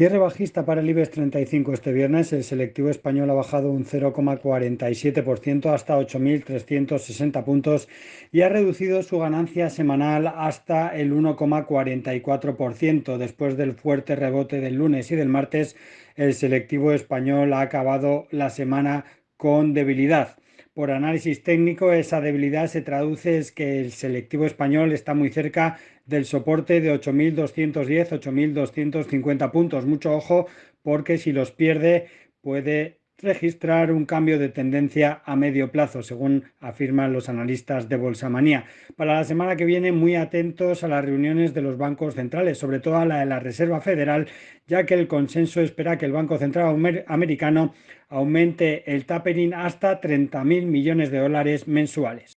Cierre bajista para el IBEX 35 este viernes. El selectivo español ha bajado un 0,47% hasta 8.360 puntos y ha reducido su ganancia semanal hasta el 1,44%. Después del fuerte rebote del lunes y del martes, el selectivo español ha acabado la semana con debilidad. Por análisis técnico, esa debilidad se traduce en que el selectivo español está muy cerca del soporte de 8.210, 8.250 puntos. Mucho ojo porque si los pierde puede registrar un cambio de tendencia a medio plazo, según afirman los analistas de Bolsa Manía. Para la semana que viene, muy atentos a las reuniones de los bancos centrales, sobre todo a la de la Reserva Federal, ya que el consenso espera que el Banco Central americano aumente el tapering hasta 30.000 millones de dólares mensuales.